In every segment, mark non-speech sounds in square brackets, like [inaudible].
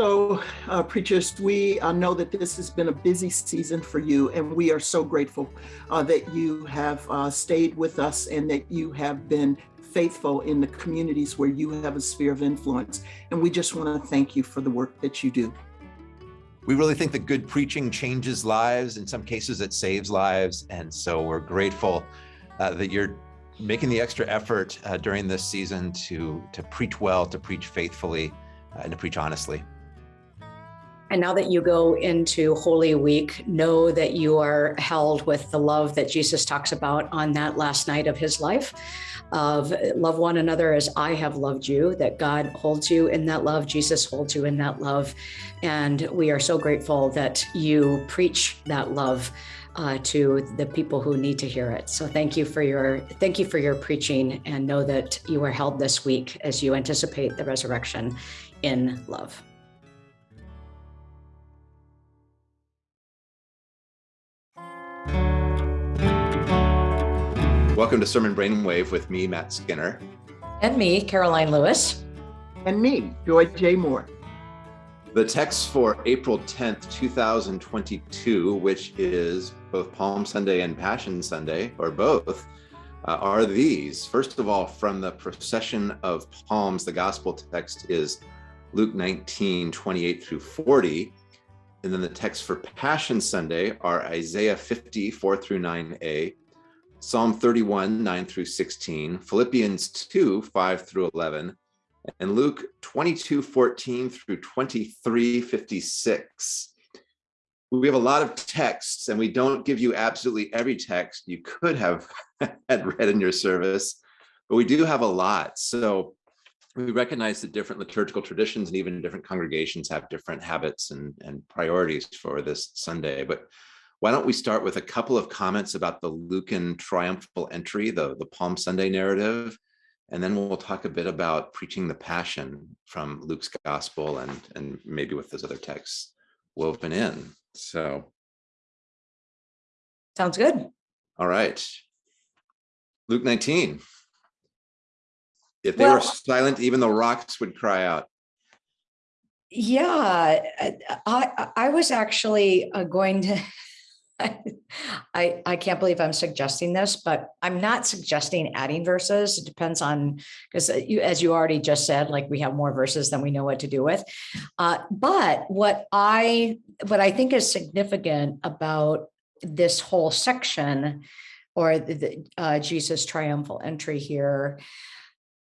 So, uh, preachers, we uh, know that this has been a busy season for you, and we are so grateful uh, that you have uh, stayed with us and that you have been faithful in the communities where you have a sphere of influence. And we just want to thank you for the work that you do. We really think that good preaching changes lives. In some cases, it saves lives. And so we're grateful uh, that you're making the extra effort uh, during this season to, to preach well, to preach faithfully, and to preach honestly. And now that you go into Holy Week, know that you are held with the love that Jesus talks about on that last night of his life of love one another as I have loved you, that God holds you in that love, Jesus holds you in that love. And we are so grateful that you preach that love uh, to the people who need to hear it. So thank you for your thank you for your preaching and know that you are held this week as you anticipate the resurrection in love. Welcome to Sermon Brainwave with me, Matt Skinner. And me, Karoline Lewis. And me, Joy J. Moore. The text for April 10th, 2022, which is both Palm Sunday and Passion Sunday, or both, uh, are these. First of all, from the procession of palms, the gospel text is Luke 19, 28 through 40. And then the text for Passion Sunday are Isaiah 50, 4 through 9a, Psalm 31, 9 through 16, Philippians 2, 5 through 11, and Luke 22, 14 through 23, 56. We have a lot of texts and we don't give you absolutely every text you could have [laughs] had read in your service, but we do have a lot. So we recognize that different liturgical traditions and even different congregations have different habits and, and priorities for this Sunday. But why don't we start with a couple of comments about the Lucan triumphal entry, the, the Palm Sunday narrative, and then we'll talk a bit about preaching the passion from Luke's gospel and, and maybe with those other texts woven in. So. Sounds good. All right. Luke 19. If they Well- were silent, even the rocks would cry out. Yeah, I, I, was actually uh, going to, [laughs] I, I can't believe I'm suggesting this, but I'm not suggesting adding verses. It depends on, because you, as you already just said, like we have more verses than we know what to do with. Uh, but what I, what I think is significant about this whole section or the, the, uh, Jesus triumphal entry here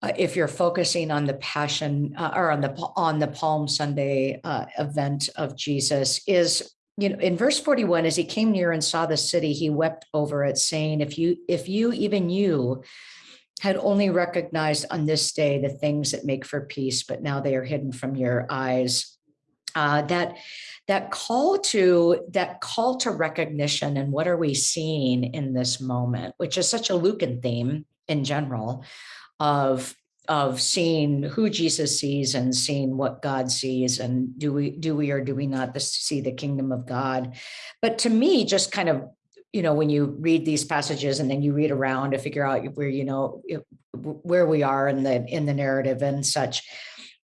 uh, if you're focusing on the passion uh, or on the on the Palm Sunday uh, event of Jesus is you know in verse 41 as he came near and saw the city he wept over it saying if you if you even you had only recognized on this day the things that make for peace but now they are hidden from your eyes. Uh, that that call to that call to recognition and what are we seeing in this moment which is such a lucan theme in general of of seeing who Jesus sees and seeing what God sees and do we do we or do we not see the kingdom of God. But to me just kind of you know when you read these passages and then you read around to figure out where you know where we are in the in the narrative and such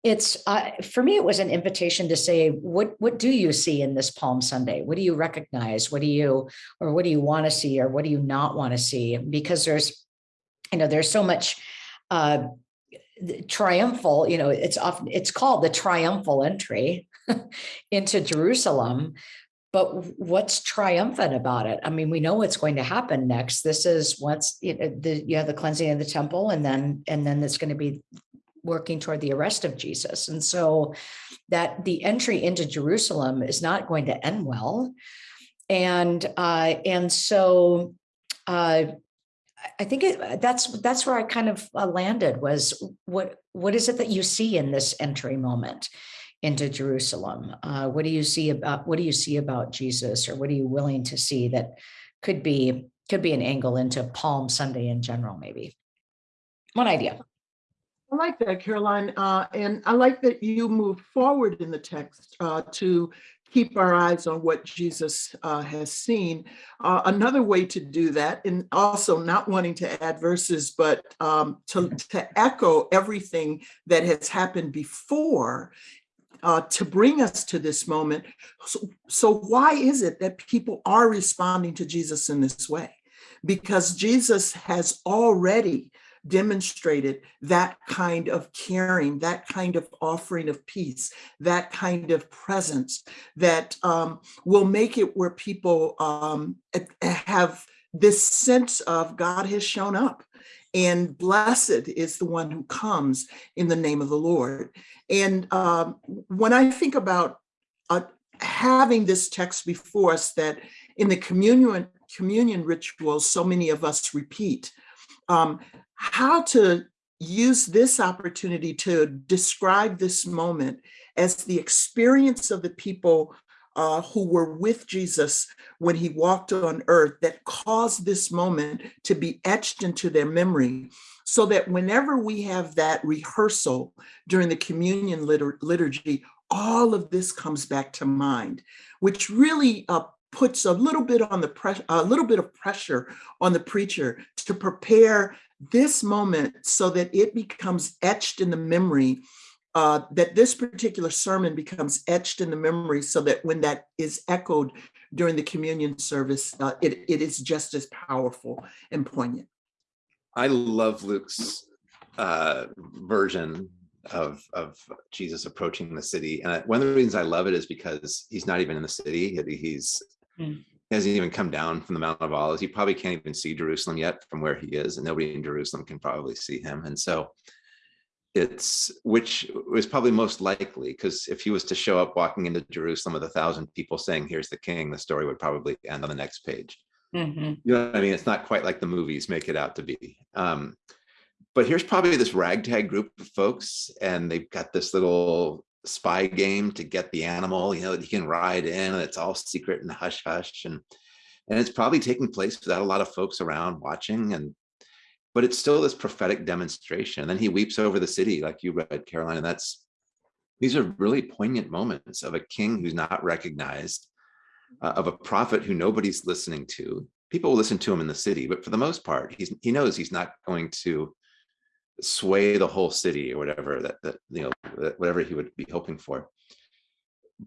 it's uh, for me it was an invitation to say what what do you see in this palm sunday? What do you recognize? What do you or what do you want to see or what do you not want to see? Because there's you know there's so much uh, triumphal, you know, it's often it's called the triumphal entry [laughs] into Jerusalem. But what's triumphant about it? I mean, we know what's going to happen next. This is once you know, the you know the cleansing of the temple, and then and then it's going to be working toward the arrest of Jesus. And so that the entry into Jerusalem is not going to end well. And uh, and so uh, I think it, that's that's where I kind of uh, landed was what what is it that you see in this entry moment into Jerusalem? Uh, what do you see about what do you see about Jesus, or what are you willing to see that could be could be an angle into Palm Sunday in general, maybe? One idea. I like that, Karoline, Uh, and I like that you moved forward in the text uh, to keep our eyes on what Jesus uh, has seen. Uh, another way to do that, and also not wanting to add verses, but um, to, to echo everything that has happened before, uh, to bring us to this moment. So, so why is it that people are responding to Jesus in this way? Because Jesus has already demonstrated that kind of caring, that kind of offering of peace, that kind of presence that um, will make it where people um, have this sense of God has shown up and blessed is the one who comes in the name of the Lord. And um, when I think about uh, having this text before us that in the communion communion rituals, so many of us repeat, um, how to use this opportunity to describe this moment as the experience of the people uh, who were with Jesus when he walked on earth that caused this moment to be etched into their memory. So that whenever we have that rehearsal during the communion litur liturgy, all of this comes back to mind, which really uh, puts a little bit on the pressure, a little bit of pressure on the preacher to prepare this moment so that it becomes etched in the memory, uh, that this particular sermon becomes etched in the memory so that when that is echoed during the communion service, uh, it, it is just as powerful and poignant. I love Luke's uh, version of of Jesus approaching the city, and one of the reasons I love it is because he's not even in the city; he's mm hasn't even come down from the Mount of Olives. He probably can't even see Jerusalem yet from where he is, and nobody in Jerusalem can probably see him. And so it's which was probably most likely because if he was to show up walking into Jerusalem with a thousand people saying, Here's the king, the story would probably end on the next page. Mm -hmm. You know what I mean? It's not quite like the movies make it out to be. Um, but here's probably this ragtag group of folks, and they've got this little spy game to get the animal, you know, that you can ride in and it's all secret and hush hush. And, and it's probably taking place without a lot of folks around watching. And, but it's still this prophetic demonstration. And then he weeps over the city, like you read, Karoline, and that's, these are really poignant moments of a king who's not recognized, uh, of a prophet who nobody's listening to. People will listen to him in the city, but for the most part, he's, he knows he's not going to sway the whole city or whatever that, that you know whatever he would be hoping for.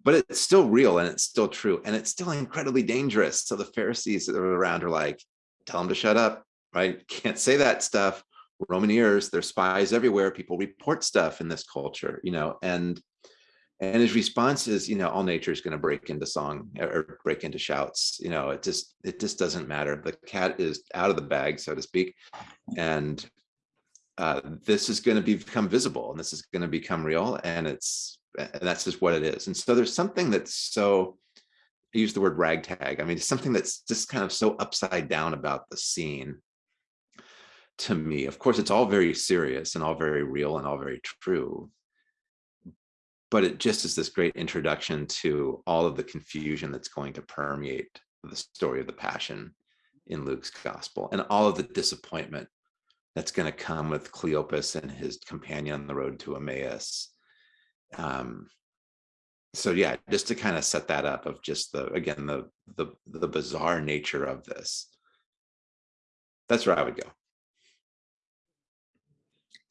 But it's still real and it's still true and it's still incredibly dangerous. So the pharisees that are around are like tell them to shut up right? [laughs] Can't say that stuff. Roman ears there's spies everywhere. People report stuff in this culture you know and and his response is you know all nature is going to break into song or break into shouts you know it just it just doesn't matter. The cat is out of the bag so to speak and uh, this is going to become visible and this is going to become real and it's and that's just what it is. And so there's something that's so I use the word ragtag. I mean something that's just kind of so upside down about the scene to me. Of course it's all very serious and all very real and all very true but it just is this great introduction to all of the confusion that's going to permeate the story of the passion in Luke's gospel and all of the disappointment that's going to come with Cleopas and his companion on the road to Emmaus. Um, so yeah, just to kind of set that up of just the again the the the bizarre nature of this. That's where I would go.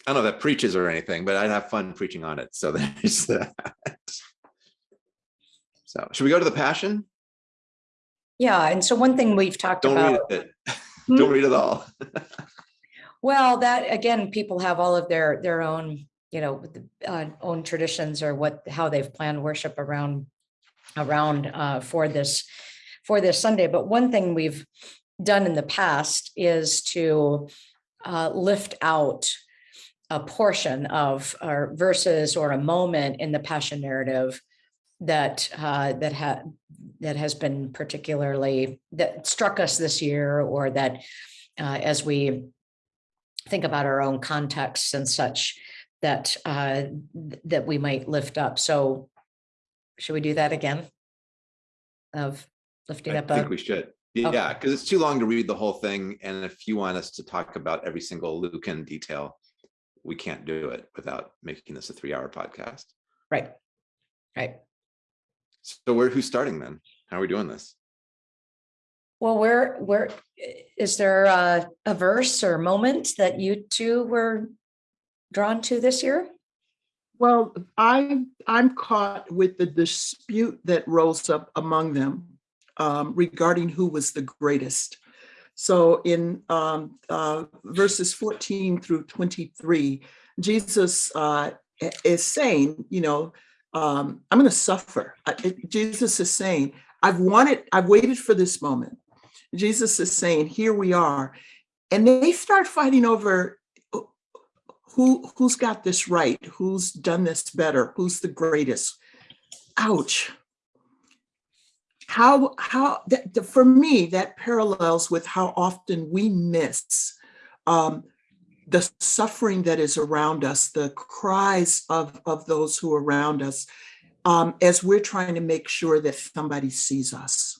I don't know if that preaches or anything, but I'd have fun preaching on it. So [laughs] there's that. So should we go to the passion? Yeah, and so one thing we've talked don't about. Read it. [laughs] don't read it all. [laughs] Well, that again, people have all of their their own, you know, uh, own traditions or what how they've planned worship around around uh, for this for this Sunday. But one thing we've done in the past is to uh, lift out a portion of or verses or a moment in the Passion narrative that uh, that had that has been particularly that struck us this year, or that uh, as we think about our own contexts and such that uh, that we might lift up. So should we do that again? Of lifting I up. I think a, we should. Yeah, because it's too long to read the whole thing. And if you want us to talk about every single Lucan detail, we can't do it without making this a three hour podcast. Right. Right. So where who's starting then? How are we doing this? Well, where, where, is there a, a verse or moment that you two were drawn to this year? Well, I, I'm caught with the dispute that rose up among them um, regarding who was the greatest. So in um, uh, verses 14 through 23, Jesus uh, is saying, you know, um, I'm going to suffer. I- it- Jesus is saying, I've wanted, I've waited for this moment. Jesus is saying, here we are. And they start fighting over uh, who, who's got this right? Who's done this better? Who's the greatest? Ouch. How, how, that, for me, that parallels with how often we miss um, the suffering that is around us, the cries of, of those who are around us, um, as we're trying to make sure that somebody sees us.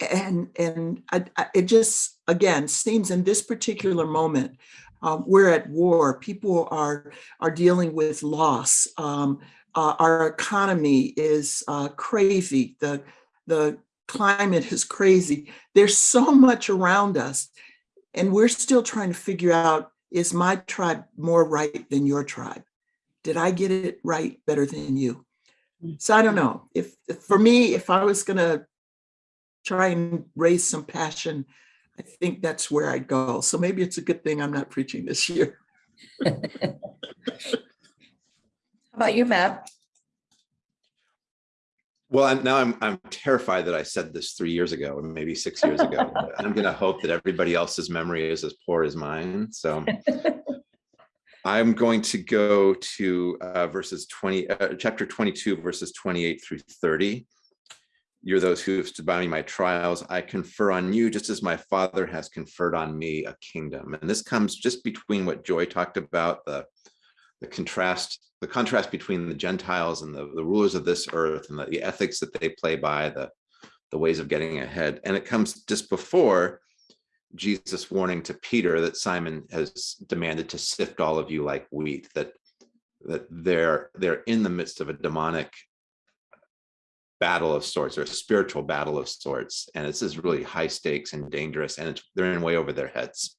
And, and I, I- it just, again, seems in this particular moment, um, we're at war. People are, are dealing with loss. Um, uh, our economy is uh, crazy. The, the climate is crazy. There's so much around us. And we're still trying to figure out, is my tribe more right than your tribe? Did I get it right better than you? So I don't know. If, if- for me, if I was gonna try and raise some passion, I think that's where I'd go. So maybe it's a good thing I'm not preaching this year. [laughs] How about you, Matt? Well, I'm, now I'm, I'm terrified that I said this three years ago, or maybe six years ago. [laughs] I'm going to hope that everybody else's memory is as poor as mine. So [laughs] I'm going to go to uh, verses 20, uh, chapter 22, verses 28 through 30. You're those who have stood by me my trials. I confer on you, just as my father has conferred on me a kingdom. And this comes just between what Joy talked about, the, the contrast, the contrast between the Gentiles and the, the rulers of this earth and the, the ethics that they play by, the, the ways of getting ahead. And it comes just before Jesus warning to Peter that Satan has demanded to sift all of you like wheat, that that they're they're in the midst of a demonic battle of sorts or a spiritual battle of sorts. And this is really high stakes and dangerous, and it's, they're in way over their heads.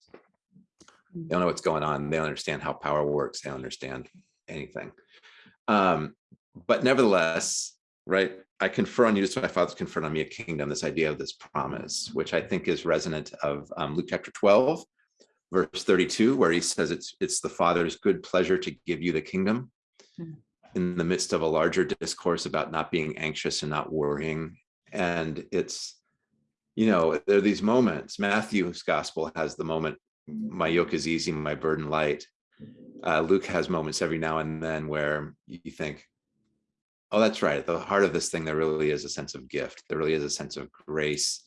They don't know what's going on. They don't understand how power works. They don't understand anything. Um, but nevertheless, right, I confer on you, just my father's conferred on me a kingdom, this idea of this promise, which I think is resonant of um, Luke chapter 12, verse 32, where he says it's it's the father's good pleasure to give you the kingdom Hmm. In the midst of a larger discourse about not being anxious and not worrying. And it's, you know, there are these moments. Matthew's gospel has the moment, my yoke is easy, my burden light. Uh, Luke has moments every now and then where you think, oh, that's right. At the heart of this thing, there really is a sense of gift. There really is a sense of grace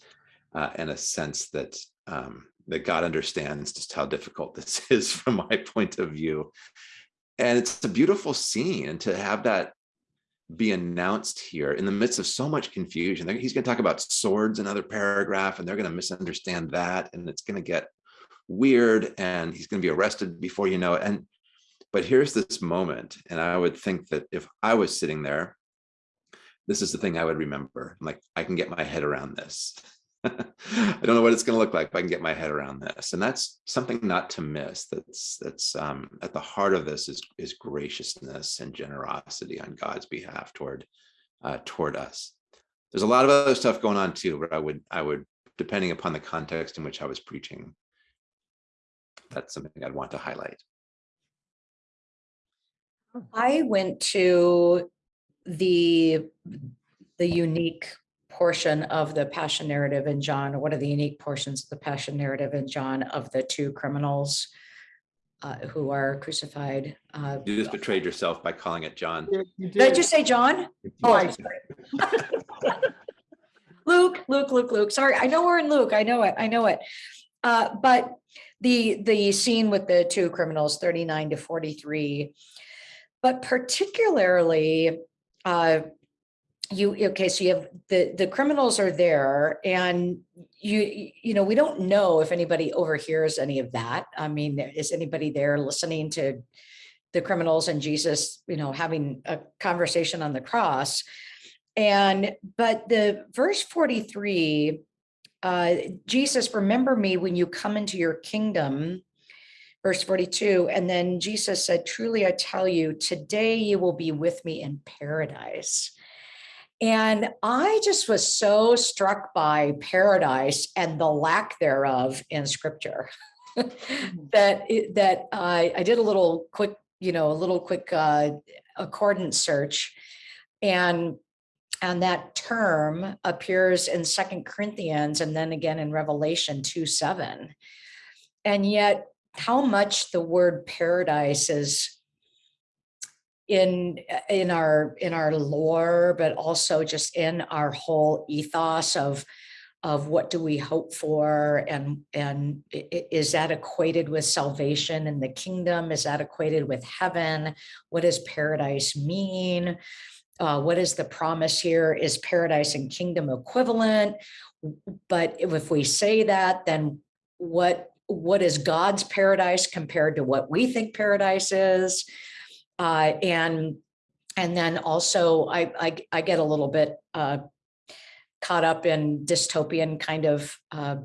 uh, and a sense that um, that God understands just how difficult [laughs] this is from my point of view. And it's a beautiful scene, and to have that be announced here in the midst of so much confusion. He's going to talk about swords another paragraph, and they're going to misunderstand that, and it's going to get weird, and he's going to be arrested before you know it. And but here's this moment, and I would think that if I was sitting there, this is the thing I would remember. I'm like, I can get my head around this. [laughs] I don't know what it's going to look like, but I can get my head around this, and that's something not to miss. That's that's um, at the heart of this is is graciousness and generosity on God's behalf toward uh, toward us. There's a lot of other stuff going on too, but I would I would depending upon the context in which I was preaching, that's something I'd want to highlight. I went to the, the unique portion of the passion narrative in John, or what are the unique portions of the passion narrative in John of the two criminals uh, who are crucified. Uh, You just betrayed yourself by calling it John. You Did I just say John? Oh, I'm sorry. [laughs] Luke, Luke, Luke, Luke. Sorry, I know we're in Luke. I know it. I know it. Uh, but the the scene with the two criminals, 39 to 43, but particularly uh you okay so you have the the criminals are there and you you know we don't know if anybody overhears any of that i mean is anybody there listening to the criminals and jesus you know having a conversation on the cross and but the verse 43 uh jesus remember me when you come into your kingdom verse 42. And then Jesus said, truly, I tell you, today you will be with me in paradise. And I just was so struck by paradise and the lack thereof in scripture. That it, that I, I did a little quick, you know, a little quick uh, accordance search. And and that term appears in Second Corinthians and then again in Revelation 2 7. And yet, how much the word paradise is in in our in our lore, but also just in our whole ethos of of what do we hope for and and is that equated with salvation in the kingdom is that equated with heaven what does paradise mean uh, what is the promise here? Is paradise and kingdom equivalent? But if we say that, then what what is God's paradise compared to what we think paradise is? Uh, and and then also I, I, I get a little bit uh, caught up in dystopian kind of uh,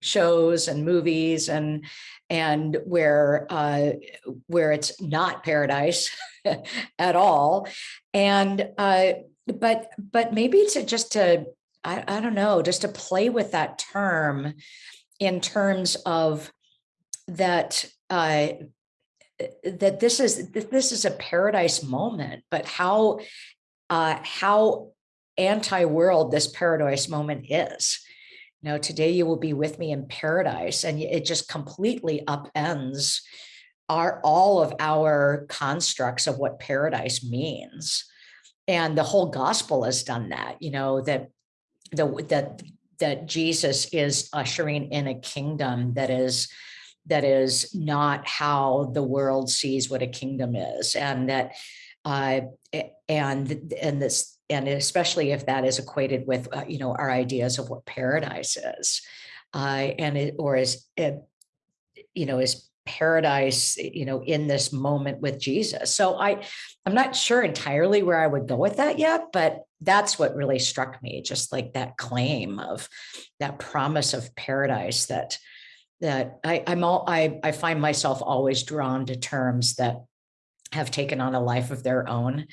shows and movies and and where uh, where it's not paradise [laughs] at all. And uh, but but maybe to just to I, I don't know, just to play with that term in terms of that uh, that this is this is a paradise moment, but how uh, how anti-world this paradise moment is you know, today you will be with me in paradise. And it just completely upends our all of our constructs of what paradise means. And the whole gospel has done that, you know, that the that that Jesus is ushering in a kingdom that is that is not how the world sees what a kingdom is and that uh, and and this and especially if that is equated with uh, you know our ideas of what paradise is uh, and it or is it you know is paradise you know in this moment with jesus. So i i'm not sure entirely where i would go with that yet but that's what really struck me just like that claim of that promise of paradise that that i i'm all i i find myself always drawn to terms that have taken on a life of their own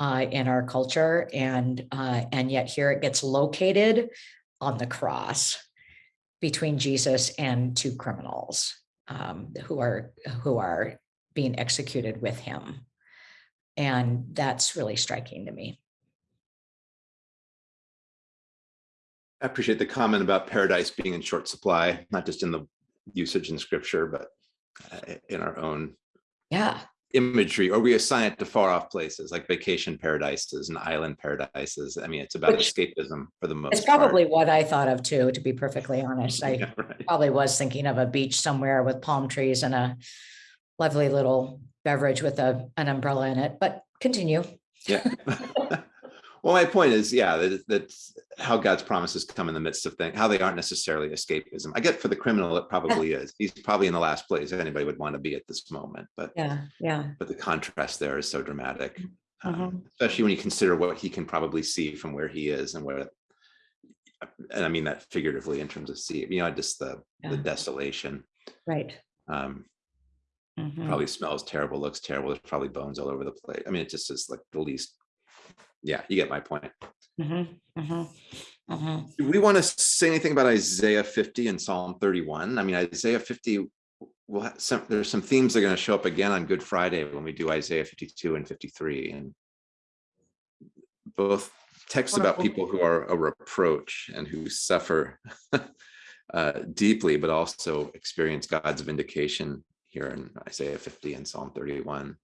uh, in our culture. And, uh, and yet here it gets located on the cross between Jesus and two criminals um, who are who are being executed with him. And that's really striking to me. I appreciate the comment about paradise being in short supply, not just in the usage in scripture, but uh, in our own yeah imagery or we assign it to far off places like vacation paradises and island paradises. I mean, it's about Which, escapism for the most It's probably part. what I thought of too, to be perfectly honest. I [laughs] yeah, right. probably was thinking of a beach somewhere with palm trees and a lovely little beverage with a, an umbrella in it, but continue. Yeah. [laughs] Well, my point is, yeah, that, that's how God's promises come in the midst of things, how they aren't necessarily escapism. I get for the criminal, it probably is. He's probably in the last place anybody would want to be at this moment. But yeah, yeah. But the contrast there is so dramatic, mm -hmm. um, mm-hmm. especially when you consider what he can probably see from where he is and where, and I mean that figuratively in terms of see, you know, just the yeah. the desolation. Right. Um, mm -hmm. Probably smells terrible, looks terrible. There's probably bones all over the place. I mean, it just is like the least yeah, you get my point. Mm -hmm, mm -hmm, mm -hmm. Do we want to say anything about Isaiah 50 and Psalm 31? I mean, Isaiah 50, will have some, there's some themes that are going to show up again on Good Friday when we do Isaiah 52 and 53. And both texts about people who are a reproach and who suffer [laughs] uh, deeply, but also experience God's vindication here in Isaiah 50 and Psalm 31.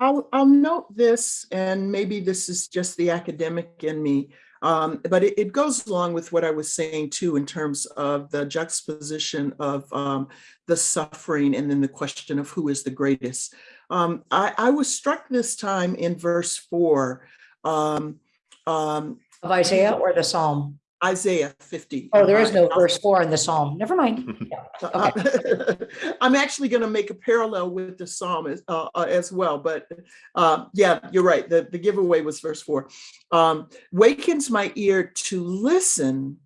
I'll, I'll note this, and maybe this is just the academic in me, um, but it, it, goes along with what I was saying too, in terms of the juxtaposition of um, the suffering and then the question of who is the greatest. Um, I, I, was struck this time in verse four. Um, um, of Isaiah or the Psalm? Isaiah 50. Oh, there is no verse four in the Psalm. Never mind. Yeah. [laughs] Okay. [laughs] I'm actually going to make a parallel with the Psalm as, uh, uh, as well. But uh, yeah, you're right. The, the giveaway was verse four. Um, wakens my ear to listen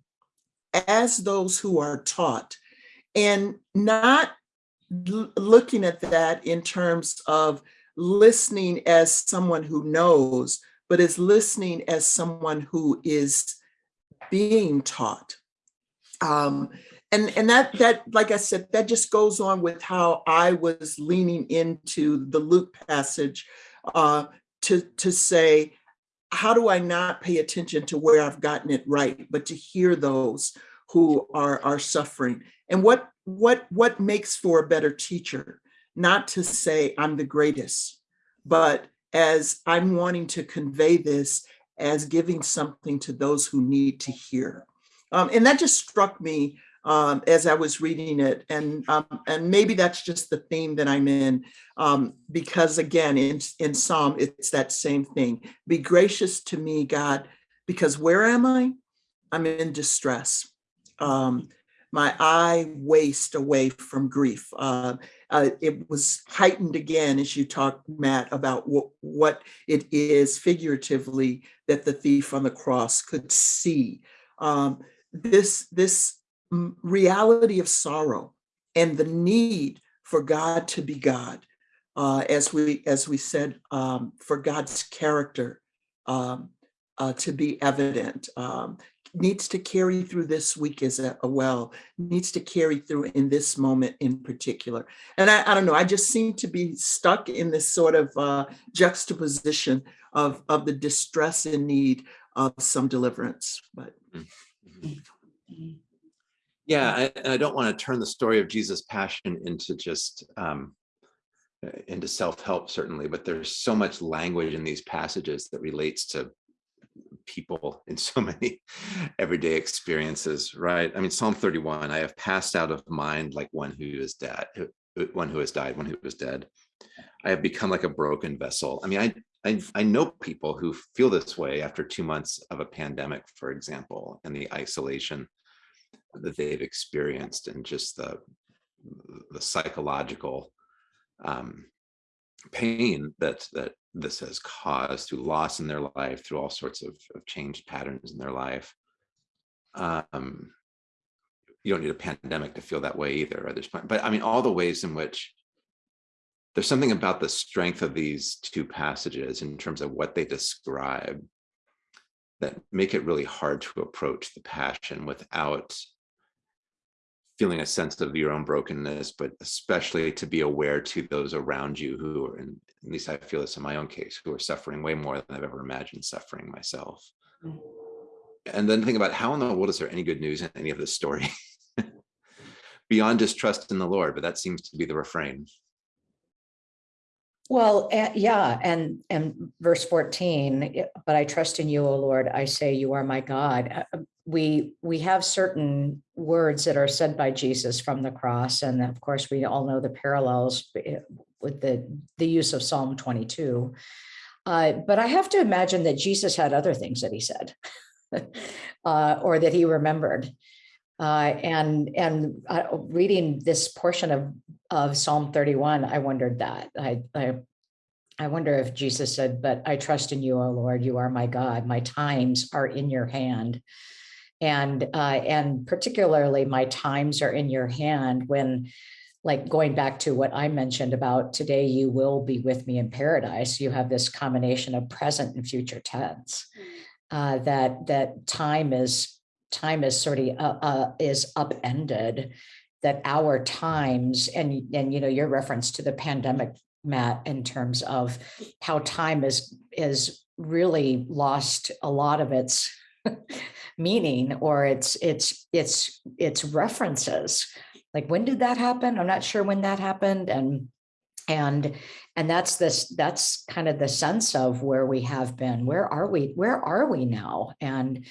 as those who are taught and not looking at that in terms of listening as someone who knows, but as listening as someone who is being taught. Um, and and that that like I said, that just goes on with how I was leaning into the Luke passage uh, to to say, how do I not pay attention to where I've gotten it right, but to hear those who are are suffering and what what what makes for a better teacher not to say i'm the greatest but as i'm wanting to convey this as giving something to those who need to hear um, and that just struck me um, as I was reading it, and um, and maybe that's just the theme that I'm in, um, because again, in in Psalm, it's that same thing. Be gracious to me, God, because where am I? I'm in distress. My eye waste away from grief. Uh, uh, it was heightened again as you talked, Matt, about what, what it is figuratively that the thief on the cross could see. Um, this, this reality of sorrow and the need for God to be God, uh, as we as we said, um, for God's character um, uh, to be evident. Um, needs to carry through this week as a, a, well, needs to carry through in this moment in particular. And I, I don't know, I just seem to be stuck in this sort of uh, juxtaposition of, of the distress and need of some deliverance. But mm-hmm. yeah, I, and I don't want to turn the story of Jesus' passion into just um, into self-help certainly, but there's so much language in these passages that relates to people in so [laughs] many everyday experiences, right? I mean, Psalm 31, I have passed out of mind like one who is dead, one who has died, one who was dead. I have become like a broken vessel. I mean, I, I, I know people who feel this way after two months of a pandemic, for example, and the isolation that they've experienced and just the, the psychological um, pain that that this has caused through loss in their life, through all sorts of, of changed patterns in their life. Um, you don't need a pandemic to feel that way either. But I mean, all the ways in which there's something about the strength of these two passages in terms of what they describe that make it really hard to approach the passion without feeling a sense of your own brokenness, but especially to be aware to those around you who are, in, at least I feel this in my own case, who are suffering way more than I've ever imagined suffering myself. Mm. And then think about how in the world is there any good news in any of this story? [laughs] Beyond just trust in the Lord, but that seems to be the refrain. Well, uh, yeah, and and verse 14, but I trust in you, O Lord. I say you are my God. Uh, we we have certain words that are said by Jesus from the cross, and of course we all know the parallels eh, with the the use of Psalm 22. Uh, but I have to imagine that Jesus had other things that he said, [laughs] uh, or that he remembered. Uh, and and uh, reading this portion of of Psalm 31, I wondered that. I, I I wonder if Jesus said, "But I trust in you, O Lord. You are my God. My times are in your hand." and uh, and particularly my times are in your hand when like going back to what I mentioned about today, you will be with me in paradise. You have this combination of present and future tense. Mm. Uh, that that time is time is sort of uh, uh, is upended. That our times and and you know your reference to the pandemic, Matt, in terms of how time is is really lost a lot of its [laughs] meaning or its its its its references like when did that happen? I'm not sure when that happened and and and that's this that's kind of the sense of where we have been. Where are we where are we now? And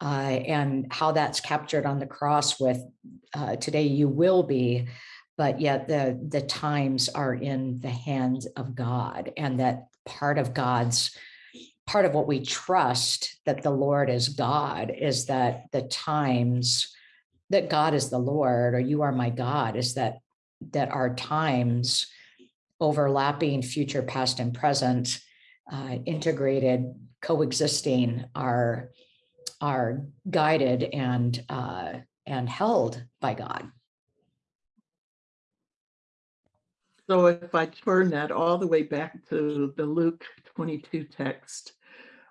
uh, and how that's captured on the cross with uh, today you will be but yet the the times are in the hands of god and that part of god's part of what we trust that the Lord is God is that the times that God is the Lord or you are my God is that that our times overlapping future, past, and present, uh, integrated, coexisting are are guided and uh, and held by God. So if I turn that all the way back to the Luke 22 text,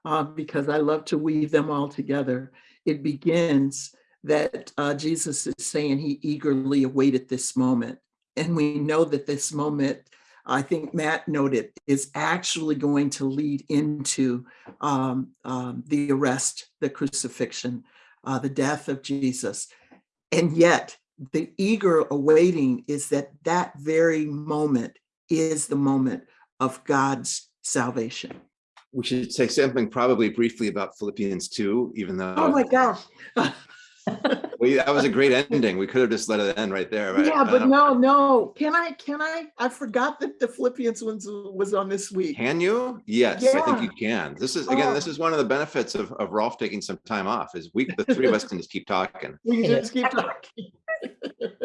uh, because I love to weave them all together, it begins that uh, Jesus is saying he eagerly awaited this moment. And we know that this moment, I think Matt noted, is actually going to lead into um, um, the arrest, the crucifixion, uh, the death of Jesus. And yet the eager awaiting is that that very moment is the moment of God's salvation. We should say something probably briefly about Philippians 2, even though. Oh my gosh. [laughs] [laughs] we, that was a great ending. We could have just let it end right there. Right? Yeah, but Um, no, no. Can I, can I? I forgot that the Philippians ones was on this week. Can you? Yes, I think you can. This is, again, this Oh. is one of the benefits of, of Rolf taking some time off is we, the three of us can just keep talking. [laughs] We Yeah. just keep talking. [laughs]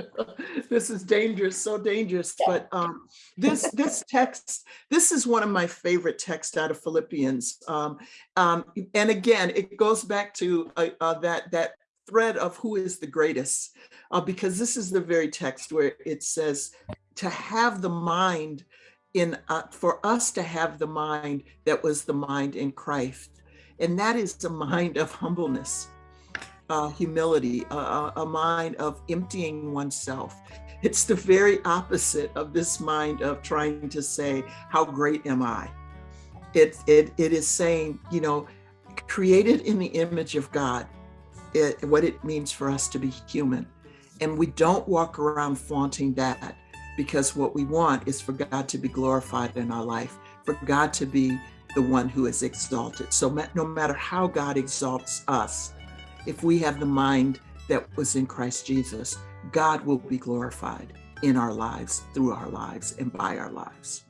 This is dangerous, so dangerous, but um, this, this text, this is one of my favorite texts out of Philippians. Um, um, and again, it goes back to uh, uh, that, that thread of who is the greatest, uh, because this is the very text where it says to have the mind in, uh, for us to have the mind that was the mind in Christ. And that is the mind of humbleness uh, humility, a, a, a mind of emptying oneself. It's the very opposite of this mind of trying to say, how great am I? It, it, it is saying, you know, created in the image of God, it, what it means for us to be human. And we don't walk around flaunting that because what we want is for God to be glorified in our life, for God to be the one who is exalted. So no matter how God exalts us, if we have the mind that was in Christ Jesus, God will be glorified in our lives, through our lives, and by our lives.